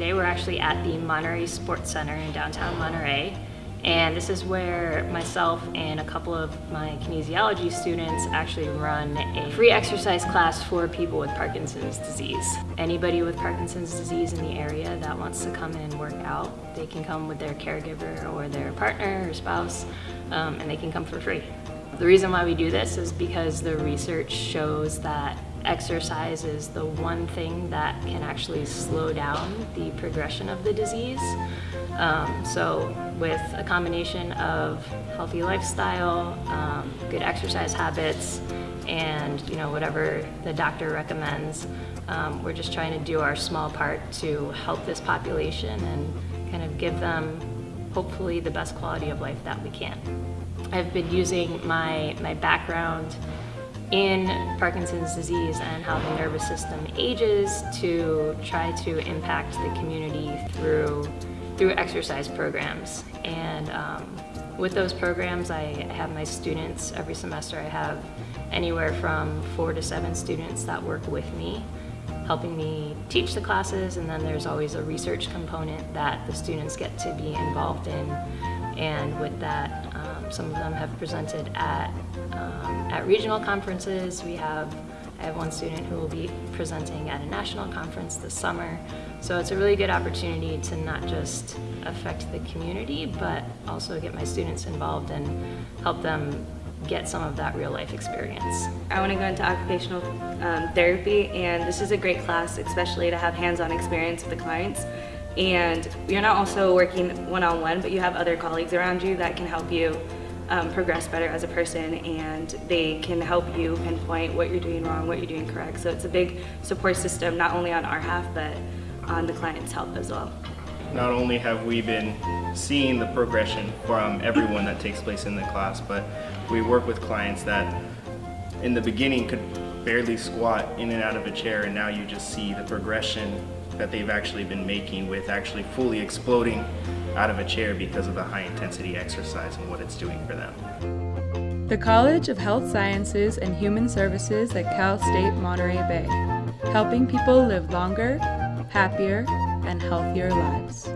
Today we're actually at the Monterey Sports Center in downtown Monterey. And this is where myself and a couple of my kinesiology students actually run a free exercise class for people with Parkinson's disease. Anybody with Parkinson's disease in the area that wants to come in and work out, they can come with their caregiver or their partner or spouse, um, and they can come for free. The reason why we do this is because the research shows that exercise is the one thing that can actually slow down the progression of the disease. Um, so with a combination of healthy lifestyle, um, good exercise habits, and you know whatever the doctor recommends, um, we're just trying to do our small part to help this population and kind of give them hopefully the best quality of life that we can. I've been using my, my background in Parkinson's disease and how the nervous system ages to try to impact the community through, through exercise programs. And um, with those programs, I have my students, every semester I have anywhere from four to seven students that work with me, helping me teach the classes, and then there's always a research component that the students get to be involved in. And with that, um, some of them have presented at um, at regional conferences. We have, I have one student who will be presenting at a national conference this summer. So it's a really good opportunity to not just affect the community, but also get my students involved and help them get some of that real life experience. I want to go into occupational um, therapy and this is a great class, especially to have hands-on experience with the clients. And you're not also working one-on-one, -on -one, but you have other colleagues around you that can help you um, progress better as a person and they can help you pinpoint what you're doing wrong, what you're doing correct. So it's a big support system, not only on our half, but on the client's help as well. Not only have we been seeing the progression from everyone that takes place in the class, but we work with clients that in the beginning could barely squat in and out of a chair and now you just see the progression that they've actually been making with actually fully exploding out of a chair because of the high intensity exercise and what it's doing for them. The College of Health Sciences and Human Services at Cal State Monterey Bay, helping people live longer, happier, and healthier lives.